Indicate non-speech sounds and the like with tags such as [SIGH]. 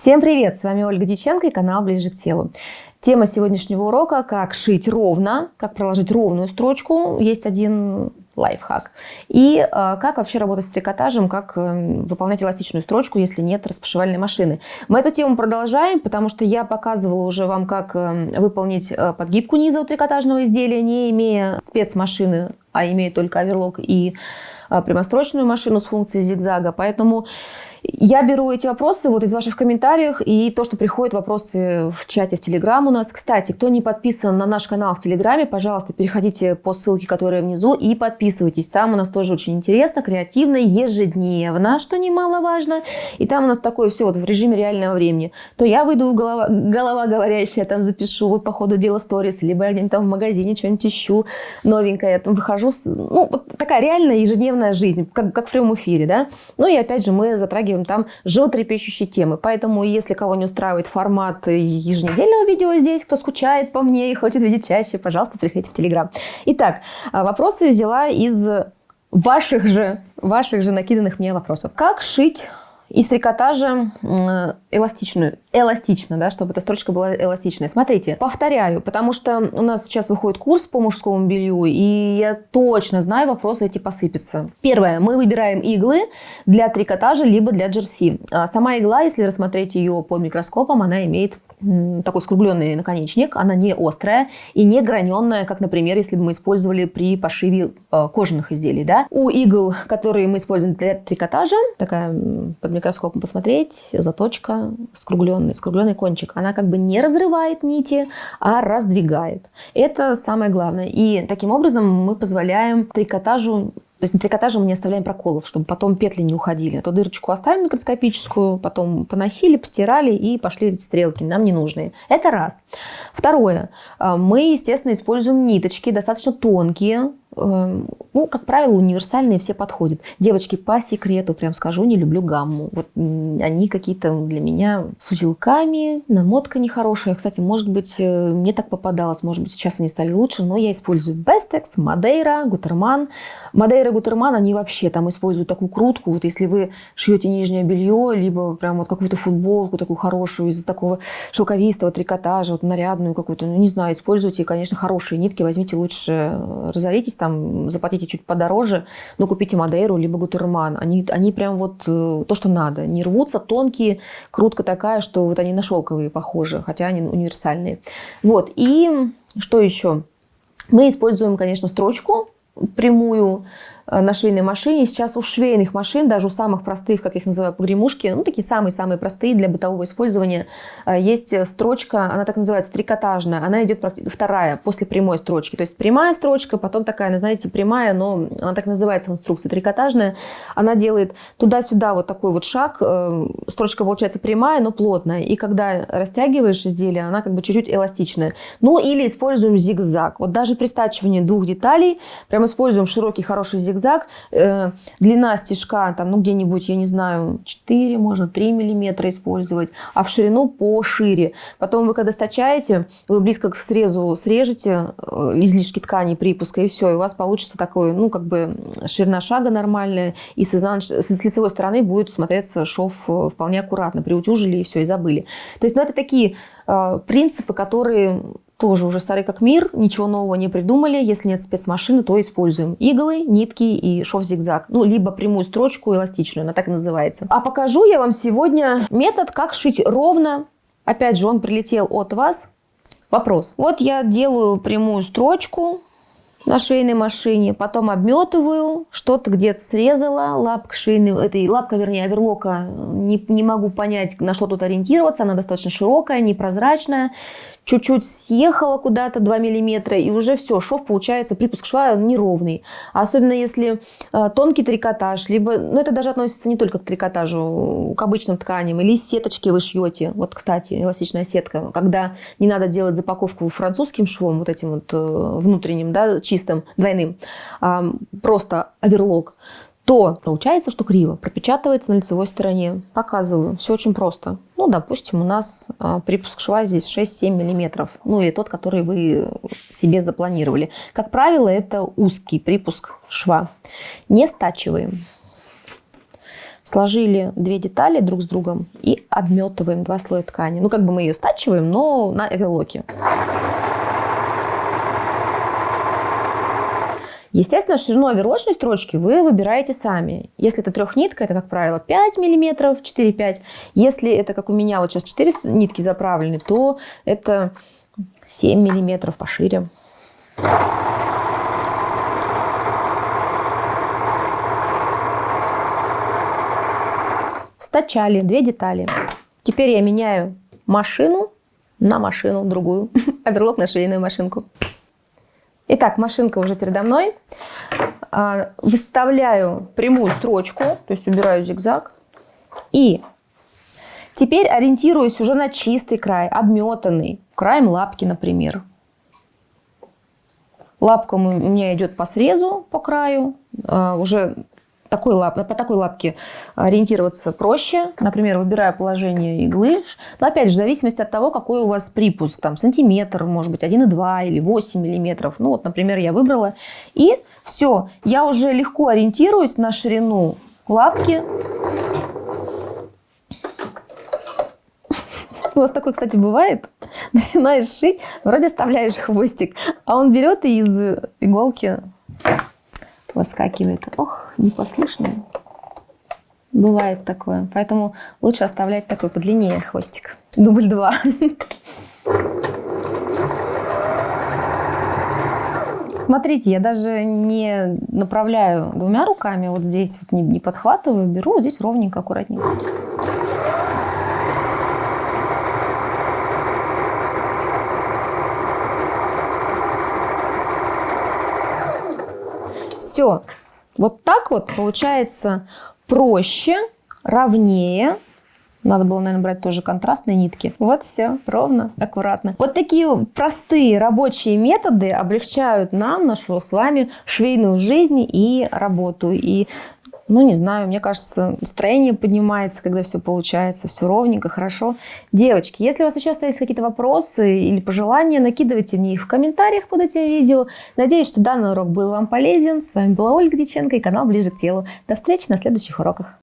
Всем привет! С вами Ольга Диченко и канал Ближе к телу. Тема сегодняшнего урока – как шить ровно, как проложить ровную строчку. Есть один лайфхак. И э, как вообще работать с трикотажем, как э, выполнять эластичную строчку, если нет распашивальной машины. Мы эту тему продолжаем, потому что я показывала уже вам, как э, выполнить э, подгибку низа у трикотажного изделия, не имея спецмашины, а имея только оверлок и э, прямострочную машину с функцией зигзага. Поэтому я беру эти вопросы вот из ваших комментариев и то, что приходят вопросы в чате в Телеграм у нас. Кстати, кто не подписан на наш канал в Телеграме, пожалуйста, переходите по ссылке, которая внизу, и подписывайтесь. Там у нас тоже очень интересно, креативно, ежедневно, что немаловажно. И там у нас такое все вот в режиме реального времени. То я выйду в голова, голова говорящая, там запишу вот по ходу дела сторис, либо я где-нибудь там в магазине что-нибудь ищу новенькое, я там прохожу. Ну, вот такая реальная ежедневная жизнь, как, как в прямом эфире, да. Ну и опять же мы затрагиваем затрагиваем там животрепещущие темы. Поэтому, если кого не устраивает формат еженедельного видео здесь, кто скучает по мне и хочет видеть чаще, пожалуйста, приходите в Телеграм. Итак, а, вопросы взяла из ваших же, ваших же накиданных мне вопросов. Как шить из трикотажа эластичную, эластично, да, чтобы эта строчка была эластичная. Смотрите, повторяю, потому что у нас сейчас выходит курс по мужскому белью, и я точно знаю, вопросы эти посыпятся. Первое, мы выбираем иглы для трикотажа, либо для джерси. А сама игла, если рассмотреть ее под микроскопом, она имеет такой скругленный наконечник, она не острая и не граненная, как, например, если бы мы использовали при пошиве э, кожаных изделий. Да? У игл, которые мы используем для трикотажа, такая под микроскопом посмотреть, заточка, скругленный, скругленный кончик, она как бы не разрывает нити, а раздвигает. Это самое главное. И таким образом мы позволяем трикотажу то есть на трикотаже мы не оставляем проколов, чтобы потом петли не уходили. А то дырочку оставим микроскопическую, потом поносили, постирали и пошли стрелки, нам не нужные. Это раз. Второе. А, мы, естественно, используем ниточки, достаточно тонкие, ну, как правило, универсальные все подходят. Девочки, по секрету, прям скажу, не люблю гамму. Вот они какие-то для меня с узелками, намотка нехорошая. Кстати, может быть, э, мне так попадалось, может быть, сейчас они стали лучше, но я использую Bestex, Мадейра, Гутерман. И Гутерман, они вообще там используют такую крутку. Вот если вы шьете нижнее белье, либо прям вот какую-то футболку такую хорошую из такого шелковистого трикотажа, вот нарядную какую-то, ну, не знаю, используйте, конечно, хорошие нитки, возьмите лучше, э, разоритесь там заплатите чуть подороже, но купите Мадейру либо Гутерман. Они, они прям вот э, то, что надо. Не рвутся, тонкие, крутка такая, что вот они на шелковые похожи, хотя они универсальные. Вот, и что еще? Мы используем, конечно, строчку прямую, на швейной машине. Сейчас у швейных машин, даже у самых простых, как их называют, погремушки, ну, такие самые-самые простые для бытового использования, э, есть строчка, она так называется, трикотажная. Она идет вторая, после прямой строчки. То есть прямая строчка, потом такая, знаете, прямая, но она так называется в инструкции, трикотажная. Она делает туда-сюда вот такой вот шаг. Э, строчка получается прямая, но плотная. И когда растягиваешь изделие, она как бы чуть-чуть эластичная. Ну, или используем зигзаг. Вот даже при стачивании двух деталей прям используем широкий хороший зигзаг, зигзаг. Э, длина стежка, там, ну, где-нибудь, я не знаю, 4, можно 3 миллиметра использовать, а в ширину пошире. Потом вы, когда стачаете, вы близко к срезу срежете э, излишки ткани, припуска, и все, и у вас получится такой, ну, как бы ширина шага нормальная, и с, изнач... с лицевой стороны будет смотреться шов э, вполне аккуратно. Приутюжили и все, и забыли. То есть, ну, это такие принципы, которые тоже уже старый как мир, ничего нового не придумали. Если нет спецмашины, то используем иглы, нитки и шов-зигзаг. Ну, либо прямую строчку эластичную, она так и называется. А покажу я вам сегодня метод, как шить ровно. Опять же, он прилетел от вас. Вопрос. Вот я делаю прямую строчку, на швейной машине, потом обметываю, что-то где-то срезала, лапка швейной, этой, лапка, вернее, оверлока, не, не могу понять, на что тут ориентироваться, она достаточно широкая, непрозрачная, чуть-чуть съехала куда-то 2 миллиметра, и уже все, шов получается, припуск шва неровный. Особенно если э, тонкий трикотаж, либо, ну это даже относится не только к трикотажу, к обычным тканям, или сеточки вы шьете. Вот, кстати, эластичная сетка, когда не надо делать запаковку французским швом, вот этим вот э, внутренним, да, чистым, двойным, э, просто оверлок, то получается, что криво пропечатывается на лицевой стороне. Показываю. Все очень просто. Ну, допустим, у нас а, припуск шва здесь 6-7 миллиметров. Ну, или тот, который вы себе запланировали. Как правило, это узкий припуск шва. Не стачиваем. Сложили две детали друг с другом и обметываем два слоя ткани. Ну, как бы мы ее стачиваем, но на оверлоке. Естественно, ширину оверлочной строчки вы выбираете сами. Если это трехнитка, это, как правило, 5 мм, 4-5. Если это, как у меня, вот сейчас 4 нитки заправлены, то это 7 мм пошире. Стачали две детали. Теперь я меняю машину на машину другую. [LAUGHS] Оверлок на швейную машинку. Итак, машинка уже передо мной. А, выставляю прямую строчку, то есть убираю зигзаг. И теперь ориентируюсь уже на чистый край, обметанный, краем лапки, например. Лапка у меня идет по срезу, по краю. А, уже такой лап, по такой лапке ориентироваться проще. Например, выбираю положение иглы. Но опять же, в зависимости от того, какой у вас припуск. Там сантиметр, может быть, 1,2 или 8 миллиметров. Ну вот, например, я выбрала. И все, я уже легко ориентируюсь на ширину лапки. [LAUGHS] У вас такое, кстати, бывает? [LAUGHS] Начинаешь шить, вроде оставляешь хвостик, а он берет и из иголки выскакивает. Ох, непослушная. Бывает такое. Поэтому лучше оставлять такой подлиннее хвостик. Дубль два. Смотрите, я даже не направляю двумя руками, вот здесь вот не, не подхватываю, беру здесь ровненько, аккуратненько. Все. Вот так вот получается проще, ровнее. Надо было, наверное, брать тоже контрастные нитки. Вот все, ровно, аккуратно. Вот такие простые рабочие методы облегчают нам нашу с вами швейную жизнь и работу. И ну, не знаю, мне кажется, настроение поднимается, когда все получается, все ровненько, хорошо. Девочки, если у вас еще остались какие-то вопросы или пожелания, накидывайте мне их в комментариях под этим видео. Надеюсь, что данный урок был вам полезен. С вами была Ольга Диченко и канал Ближе к телу. До встречи на следующих уроках.